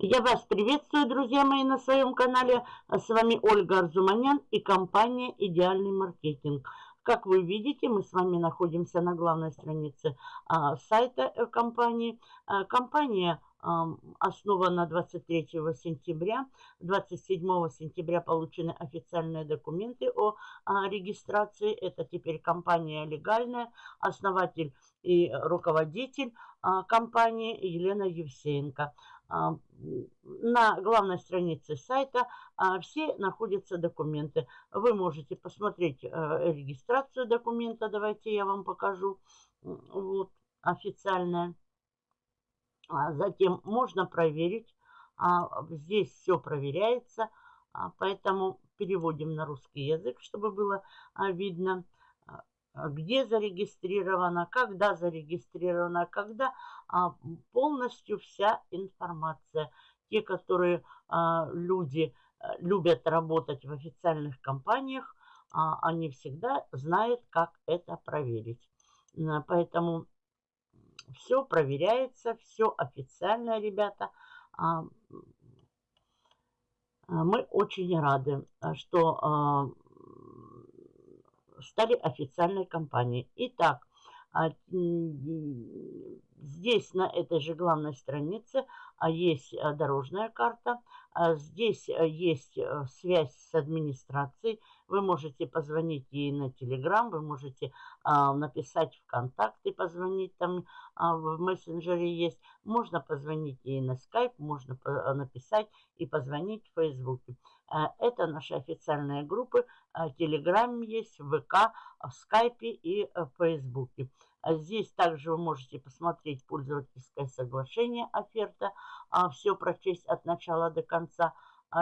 Я вас приветствую, друзья мои, на своем канале. С вами Ольга Арзуманян и компания «Идеальный маркетинг». Как вы видите, мы с вами находимся на главной странице а, сайта э, компании. А, компания основана 23 сентября. 27 сентября получены официальные документы о а, регистрации. Это теперь компания легальная. Основатель и руководитель а, компании Елена Евсеенко. А, на главной странице сайта а, все находятся документы. Вы можете посмотреть э, регистрацию документа. Давайте я вам покажу. Вот официальная. Затем можно проверить. Здесь все проверяется. Поэтому переводим на русский язык, чтобы было видно. А, где зарегистрировано, когда зарегистрировано, когда а, полностью вся информация. Те, которые а, люди любят работать в официальных компаниях, они всегда знают, как это проверить. Поэтому все проверяется, все официально, ребята. Мы очень рады, что стали официальной компанией. Итак, а, здесь на этой же главной странице есть а, дорожная карта. Здесь есть связь с администрацией. Вы можете позвонить ей на Телеграм, вы можете написать в контакты, позвонить там в мессенджере есть. Можно позвонить ей на скайп, можно написать и позвонить в Фейсбуке. Это наши официальные группы. Телеграм есть, ВК, в скайпе и в Фейсбуке. Здесь также вы можете посмотреть пользовательское соглашение, оферта, все прочесть от начала до конца,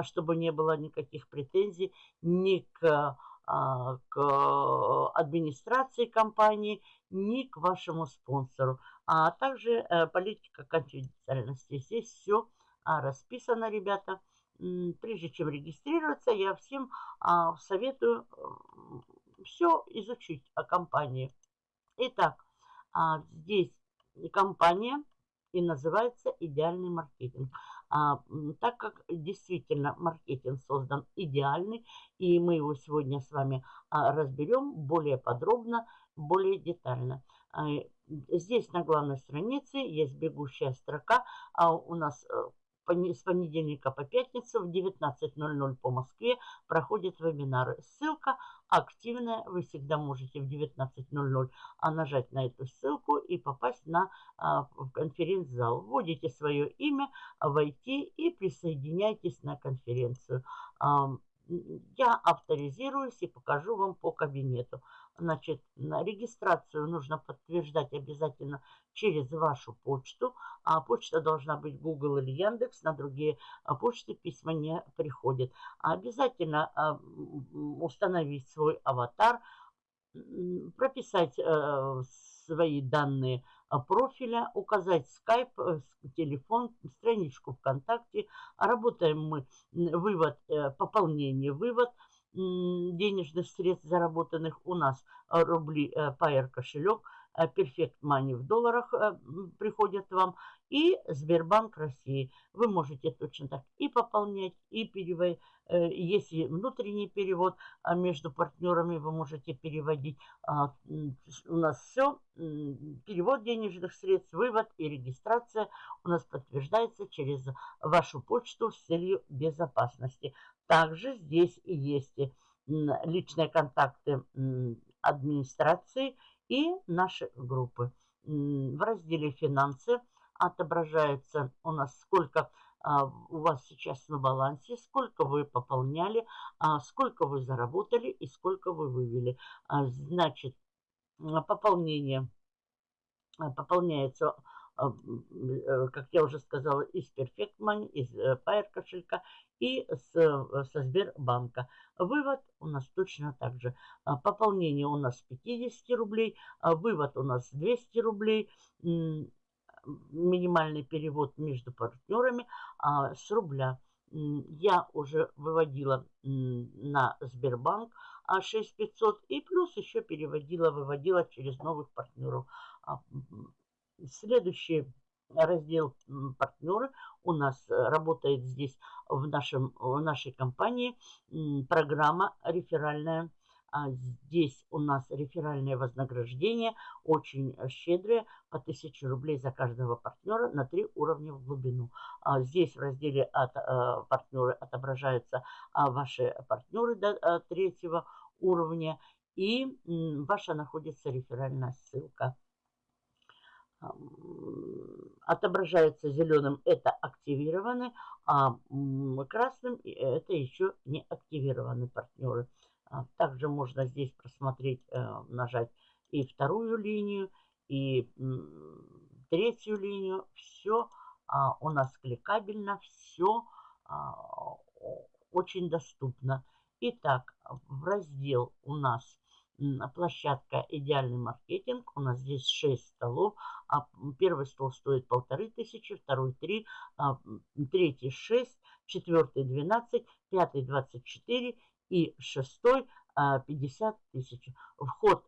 чтобы не было никаких претензий ни к, к администрации компании, ни к вашему спонсору. А также э, политика конфиденциальности. Здесь все расписано, ребята. Прежде чем регистрироваться, я всем а, советую все изучить о компании. Итак, а, здесь компания и называется «Идеальный маркетинг». А, так как действительно маркетинг создан идеальный, и мы его сегодня с вами а, разберем более подробно, более детально. А, здесь на главной странице есть бегущая строка, а у нас э, с понедельника по пятницу в 19.00 по Москве проходят вебинары. Ссылка активная. Вы всегда можете в 19.00 а, нажать на эту ссылку и попасть на а, конференц-зал. Вводите свое имя, войти и присоединяйтесь на конференцию. Я авторизируюсь и покажу вам по кабинету. Значит, на регистрацию нужно подтверждать обязательно через вашу почту. А почта должна быть Google или Яндекс. На другие а, почты письма не приходят. Обязательно а, установить свой аватар, прописать э, свои данные а, профиля, указать скайп, э, телефон, страничку ВКонтакте. Работаем мы вывод, э, пополнение, вывод – денежных средств, заработанных у нас э, рубли Pair кошелек, Perfect Money в долларах приходят вам и Сбербанк России. Вы можете точно так и пополнять, и переводить. Э, если внутренний перевод а между партнерами, вы можете переводить. А, у нас все. Перевод денежных средств, вывод и регистрация у нас подтверждается через вашу почту с целью безопасности. Также здесь и есть личные контакты администрации и наши группы. В разделе «Финансы» отображается у нас сколько а, у вас сейчас на балансе, сколько вы пополняли, а, сколько вы заработали и сколько вы вывели. А, значит, пополнение пополняется, э, как я уже сказала, из Perfect Money, из э, Pair кошелька и с, э, со Сбербанка. Вывод у нас точно так же. Пополнение у нас 50 рублей, вывод у нас 200 рублей, минимальный перевод между партнерами а, с рубля. Я уже выводила на Сбербанк а 6500 и плюс еще переводила, выводила через новых партнеров. Следующий раздел партнеры. У нас э, работает здесь в, нашем, в нашей компании программа реферальная. А здесь у нас реферальное вознаграждение очень щедрое, по 1000 рублей за каждого партнера на три уровня в глубину. А здесь в разделе от, а, партнеры отображаются а, ваши партнеры до а, третьего уровня и ваша находится реферальная ссылка отображается зеленым, это активированы, а красным это еще не активированы партнеры. А, также можно здесь просмотреть, э, нажать и вторую линию, и третью линию. Все а, у нас кликабельно, все а, очень доступно. Итак, в раздел у нас площадка «Идеальный маркетинг». У нас здесь 6 столов. А первый стол стоит полторы тысячи, второй 3, а, третий 6, четвертый 12, пятый 24 и шестой 50 а, тысяч. Вход,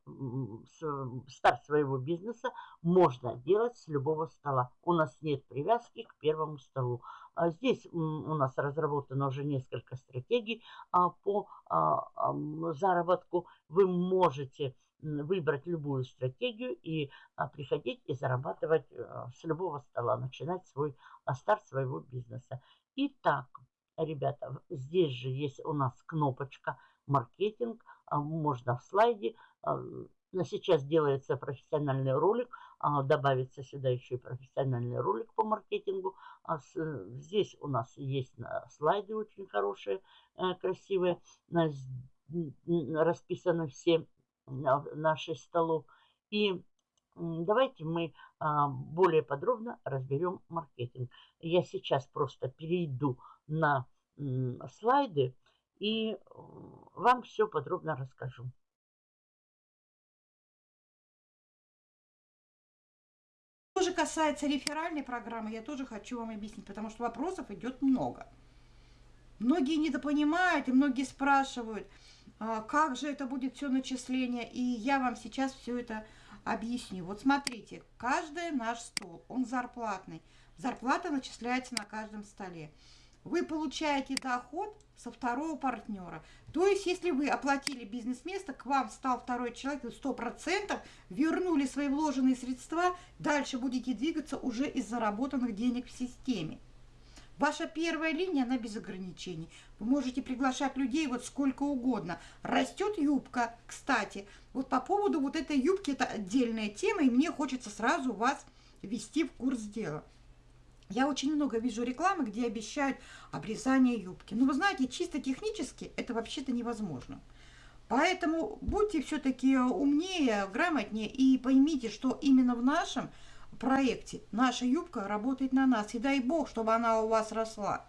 старт своего бизнеса можно делать с любого стола. У нас нет привязки к первому столу. А здесь у нас разработано уже несколько стратегий а, по заработку. Вы можете выбрать любую стратегию и приходить и зарабатывать э, с любого стола, начинать свой старт своего бизнеса. Итак, ребята, здесь же есть у нас кнопочка маркетинг, а, можно в слайде. А, сейчас делается профессиональный ролик, а, добавится сюда еще и профессиональный ролик по маркетингу. Здесь у нас есть слайды очень хорошие, э, красивые, расписаны все наши столов. И давайте мы более подробно разберем маркетинг. Я сейчас просто перейду на слайды и вам все подробно расскажу. Что же касается реферальной программы, я тоже хочу вам объяснить, потому что вопросов идет много. Многие недопонимают и многие спрашивают, а, как же это будет все начисление, и я вам сейчас все это объясню. Вот смотрите, каждый наш стол, он зарплатный. Зарплата начисляется на каждом столе вы получаете доход со второго партнера. То есть, если вы оплатили бизнес-место, к вам стал второй человек, 100% вернули свои вложенные средства, дальше будете двигаться уже из заработанных денег в системе. Ваша первая линия, она без ограничений. Вы можете приглашать людей вот сколько угодно. Растет юбка, кстати. Вот по поводу вот этой юбки, это отдельная тема, и мне хочется сразу вас ввести в курс дела. Я очень много вижу рекламы, где обещают обрезание юбки. Но вы знаете, чисто технически это вообще-то невозможно. Поэтому будьте все-таки умнее, грамотнее и поймите, что именно в нашем проекте наша юбка работает на нас. И дай бог, чтобы она у вас росла.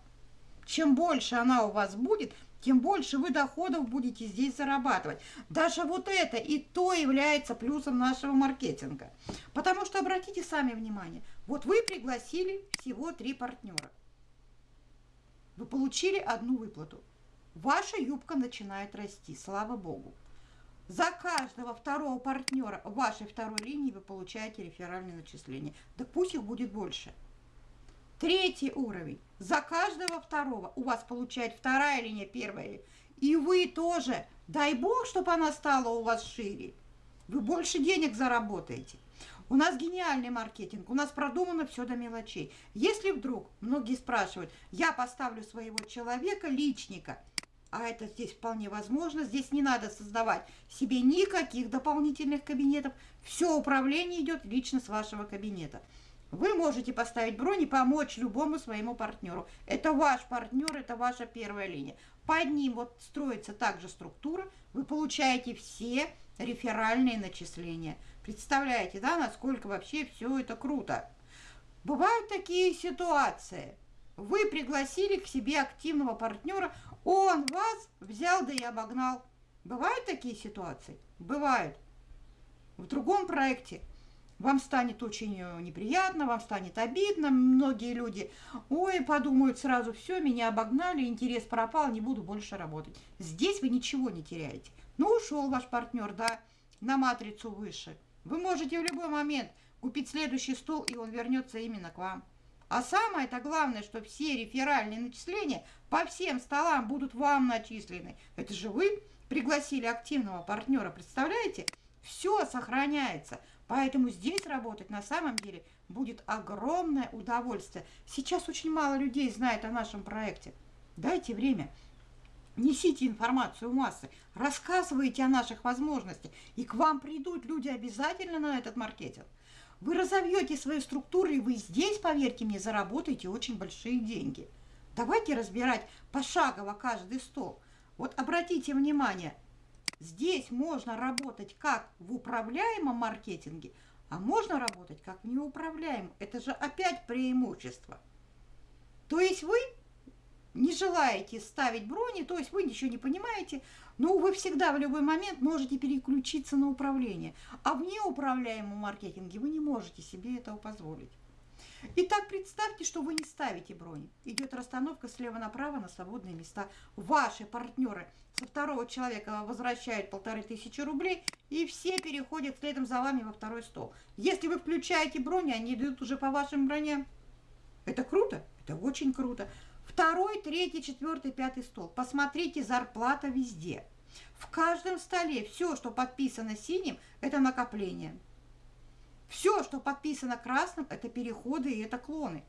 Чем больше она у вас будет, тем больше вы доходов будете здесь зарабатывать. Даже вот это и то является плюсом нашего маркетинга. Потому что обратите сами внимание, вот вы пригласили всего три партнера. Вы получили одну выплату. Ваша юбка начинает расти, слава богу. За каждого второго партнера вашей второй линии вы получаете реферальные начисления. Да пусть их будет больше. Третий уровень. За каждого второго у вас получает вторая линия, первая. И вы тоже. Дай бог, чтобы она стала у вас шире. Вы больше денег заработаете. У нас гениальный маркетинг, у нас продумано все до мелочей. Если вдруг, многие спрашивают, я поставлю своего человека, личника, а это здесь вполне возможно, здесь не надо создавать себе никаких дополнительных кабинетов, все управление идет лично с вашего кабинета. Вы можете поставить бронь и помочь любому своему партнеру. Это ваш партнер, это ваша первая линия. Под ним вот строится также структура. Вы получаете все реферальные начисления. Представляете, да, насколько вообще все это круто. Бывают такие ситуации. Вы пригласили к себе активного партнера, он вас взял да и обогнал. Бывают такие ситуации? Бывают. В другом проекте вам станет очень э, неприятно, вам станет обидно. Многие люди, ой, подумают сразу, все, меня обогнали, интерес пропал, не буду больше работать. Здесь вы ничего не теряете. Ну, ушел ваш партнер, да, на матрицу выше. Вы можете в любой момент купить следующий стол, и он вернется именно к вам. А самое-то главное, что все реферальные начисления по всем столам будут вам начислены. Это же вы пригласили активного партнера, представляете? Все сохраняется. Поэтому здесь работать на самом деле будет огромное удовольствие. Сейчас очень мало людей знает о нашем проекте. Дайте время. Несите информацию массы, рассказывайте о наших возможностях, и к вам придут люди обязательно на этот маркетинг. Вы разовьете свои структуры, и вы здесь, поверьте мне, заработаете очень большие деньги. Давайте разбирать пошагово каждый стол. Вот обратите внимание, здесь можно работать как в управляемом маркетинге, а можно работать как в неуправляемом. Это же опять преимущество. То есть вы не желаете ставить брони, то есть вы ничего не понимаете, но вы всегда в любой момент можете переключиться на управление. А в неуправляемом маркетинге вы не можете себе этого позволить. Итак, представьте, что вы не ставите брони. Идет расстановка слева направо на свободные места. Ваши партнеры со второго человека возвращают полторы тысячи рублей, и все переходят следом за вами во второй стол. Если вы включаете брони, они идут уже по вашим броням. Это круто? Это очень круто. Второй, третий, четвертый, пятый стол. Посмотрите, зарплата везде. В каждом столе все, что подписано синим, это накопление. Все, что подписано красным, это переходы и это клоны.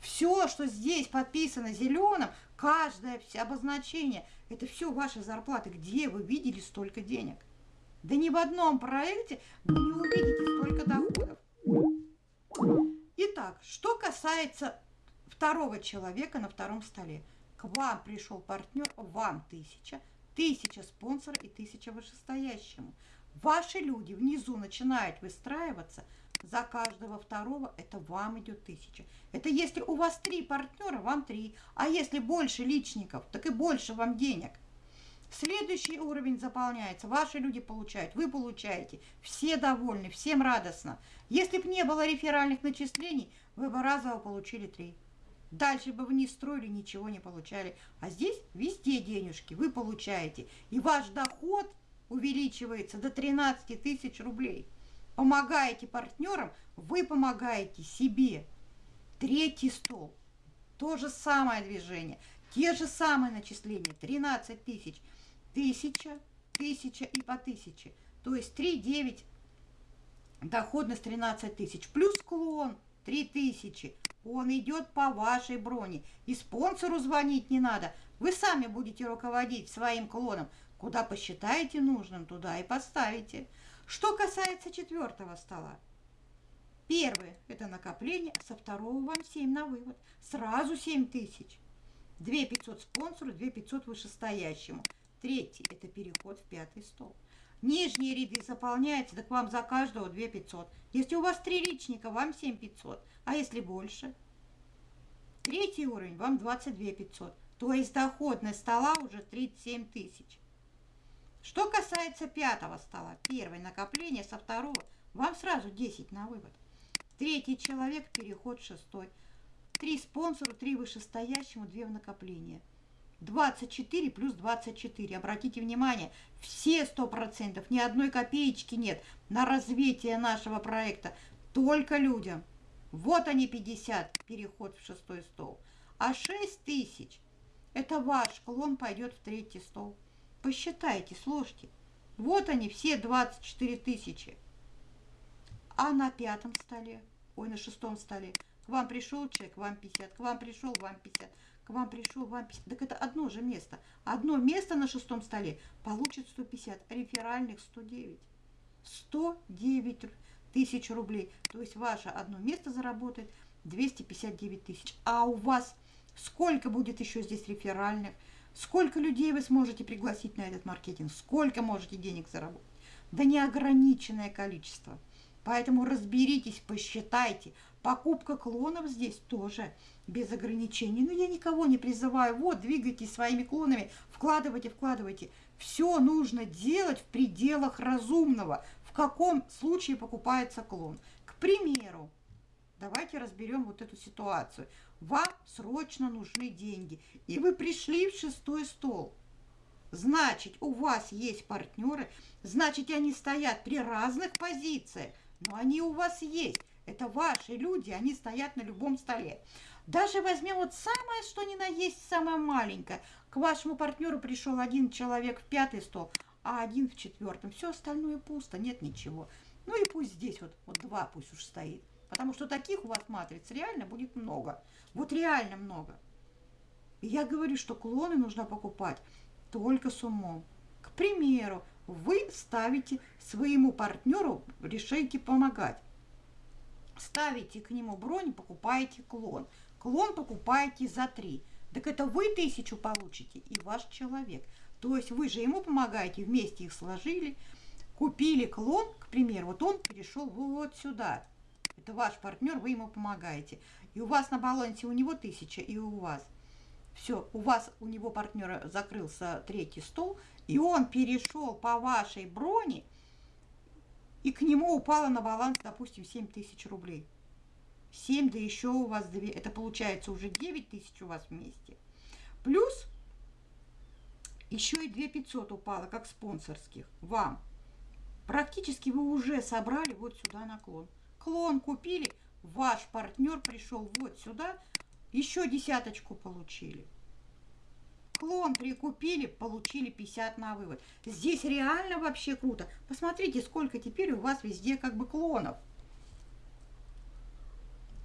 Все, что здесь подписано зеленым, каждое обозначение, это все ваши зарплаты. Где вы видели столько денег? Да ни в одном проекте вы не увидите столько доходов. Итак, что касается второго человека на втором столе. К вам пришел партнер, вам тысяча, тысяча спонсора и тысяча вышестоящему. Ваши люди внизу начинают выстраиваться, за каждого второго это вам идет тысяча. Это если у вас три партнера, вам три. А если больше личников, так и больше вам денег. Следующий уровень заполняется, ваши люди получают, вы получаете, все довольны, всем радостно. Если бы не было реферальных начислений, вы бы разово получили три. Дальше бы вы не строили, ничего не получали. А здесь везде денежки вы получаете. И ваш доход увеличивается до 13 тысяч рублей. Помогаете партнерам, вы помогаете себе. Третий стол. То же самое движение. Те же самые начисления. 13 тысяч. Тысяча, тысяча и по тысяче. То есть 3, 9, доходность 13 тысяч. Плюс клон 3 тысячи. Он идет по вашей броне. И спонсору звонить не надо. Вы сами будете руководить своим клоном. Куда посчитаете нужным, туда и поставите. Что касается четвертого стола. Первый – это накопление, со второго вам 7 на вывод. Сразу 7 тысяч. 2 500 спонсору, 2 500 вышестоящему. Третий – это переход в пятый стол. Нижние ряды заполняются, так вам за каждого 2 500. Если у вас три личника, вам 7 500. А если больше? Третий уровень, вам 22 500. То есть доходность стола уже 37 тысяч. Что касается пятого стола, первое накопление, со второго вам сразу 10 на вывод. Третий человек, переход шестой. Три спонсору, три вышестоящему, две в накопление. 24 плюс 24. Обратите внимание, все 100%, ни одной копеечки нет на развитие нашего проекта. Только людям. Вот они 50, переход в шестой стол. А 6 тысяч, это ваш клон пойдет в третий стол. Посчитайте, сложьте. Вот они, все 24 тысячи. А на пятом столе, ой, на шестом столе, к вам пришел человек, вам 50, к вам пришел, вам 50, к вам пришел, вам 50. Так это одно же место. Одно место на шестом столе получит 150, реферальных 109. 109 тысяч рублей. То есть ваше одно место заработает 259 тысяч. А у вас сколько будет еще здесь реферальных? Сколько людей вы сможете пригласить на этот маркетинг? Сколько можете денег заработать? Да неограниченное количество. Поэтому разберитесь, посчитайте. Покупка клонов здесь тоже без ограничений. Но я никого не призываю. Вот, двигайтесь своими клонами, вкладывайте, вкладывайте. Все нужно делать в пределах разумного. В каком случае покупается клон? К примеру, давайте разберем вот эту ситуацию. Вам срочно нужны деньги, и вы пришли в шестой стол. Значит, у вас есть партнеры, значит, они стоят при разных позициях. но они у вас есть. Это ваши люди, они стоят на любом столе. Даже возьмем вот самое, что ни на есть, самое маленькое. К вашему партнеру пришел один человек в пятый стол, а один в четвертом. Все остальное пусто, нет ничего. Ну и пусть здесь вот, вот два пусть уж стоит. Потому что таких у вас матриц реально будет много. Вот реально много. И я говорю, что клоны нужно покупать только с умом. К примеру, вы ставите своему партнеру, решаете помогать. Ставите к нему бронь, покупаете клон. Клон покупаете за 3. Так это вы тысячу получите и ваш человек. То есть вы же ему помогаете, вместе их сложили, купили клон, к примеру, вот он перешел вот сюда. Это ваш партнер, вы ему помогаете. И у вас на балансе у него тысяча, и у вас. Все, у вас, у него партнера закрылся третий стол, и он перешел по вашей броне, и к нему упало на баланс, допустим, 7 тысяч рублей. 7, да еще у вас 2, это получается уже 9 тысяч у вас вместе. Плюс еще и 2 500 упало, как спонсорских, вам. Практически вы уже собрали вот сюда наклон. Клон купили, ваш партнер пришел вот сюда, еще десяточку получили. Клон прикупили, получили 50 на вывод. Здесь реально вообще круто. Посмотрите, сколько теперь у вас везде как бы клонов.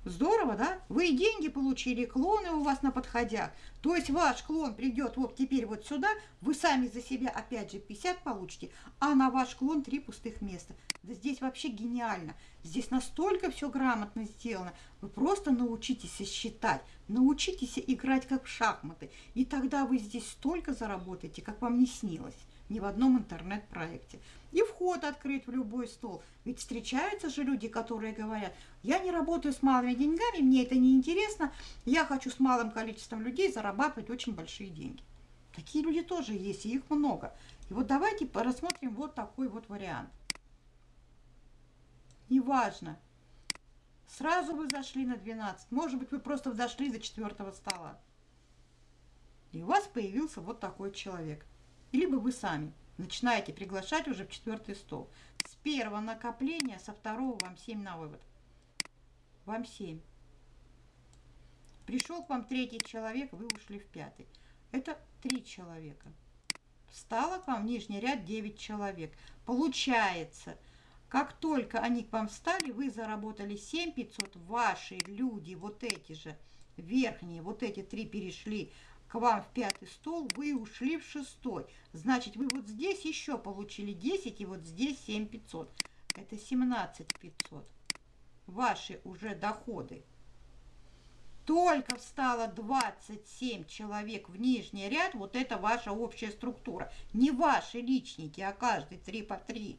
Здорово, да? Вы и деньги получили, клоны у вас на подходях. То есть ваш клон придет вот теперь вот сюда, вы сами за себя опять же 50 получите, а на ваш клон три пустых места. Да здесь вообще гениально. Здесь настолько все грамотно сделано. Вы просто научитесь считать, научитесь играть как в шахматы. И тогда вы здесь столько заработаете, как вам не снилось ни в одном интернет-проекте. И вход открыть в любой стол. Ведь встречаются же люди, которые говорят, я не работаю с малыми деньгами, мне это не интересно, я хочу с малым количеством людей зарабатывать очень большие деньги. Такие люди тоже есть, и их много. И вот давайте рассмотрим вот такой вот вариант. Неважно, сразу вы зашли на 12, может быть, вы просто зашли до четвертого стола. И у вас появился вот такой человек либо вы сами начинаете приглашать уже в четвертый стол. С первого накопления, со второго вам 7 на вывод. Вам 7. Пришел к вам третий человек, вы ушли в пятый. Это три человека. Встало к вам в нижний ряд 9 человек. Получается, как только они к вам встали, вы заработали 7 500, ваши люди, вот эти же верхние, вот эти три перешли к вам в пятый стол, вы ушли в шестой. Значит, вы вот здесь еще получили 10, и вот здесь 7 500. Это 17 500. Ваши уже доходы. Только встало 27 человек в нижний ряд, вот это ваша общая структура. Не ваши личники, а каждый 3 по 3.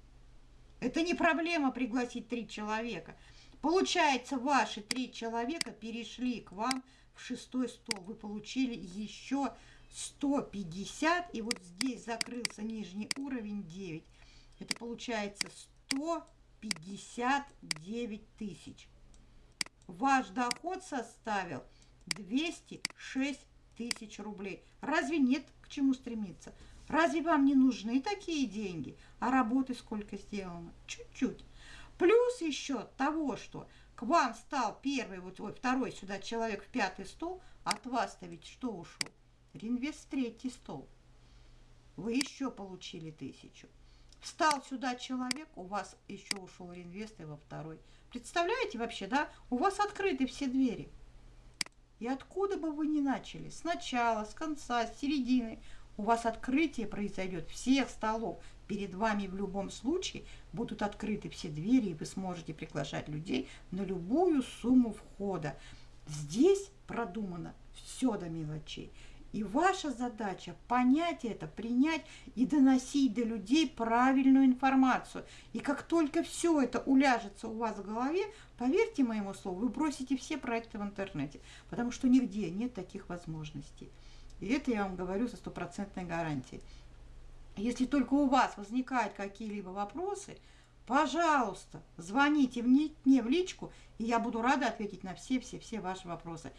Это не проблема пригласить 3 человека. Получается, ваши 3 человека перешли к вам в шестой стол вы получили еще 150, и вот здесь закрылся нижний уровень 9. Это получается 159 тысяч. Ваш доход составил 206 тысяч рублей. Разве нет к чему стремиться? Разве вам не нужны такие деньги? А работы сколько сделано? Чуть-чуть. Плюс еще того, что к вам стал первый, вот ой, второй сюда человек в пятый стол, от вас-то ведь что ушел? Ринвест в третий стол. Вы еще получили тысячу. Встал сюда человек, у вас еще ушел реинвест и во второй. Представляете вообще, да? У вас открыты все двери. И откуда бы вы ни начали, сначала, с конца, с середины, у вас открытие произойдет всех столов. Перед вами в любом случае будут открыты все двери, и вы сможете приглашать людей на любую сумму входа. Здесь продумано все до мелочей. И ваша задача понять это, принять и доносить до людей правильную информацию. И как только все это уляжется у вас в голове, поверьте моему слову, вы бросите все проекты в интернете, потому что нигде нет таких возможностей. И это я вам говорю со стопроцентной гарантией. Если только у вас возникают какие-либо вопросы, пожалуйста, звоните мне в личку, и я буду рада ответить на все-все-все ваши вопросы.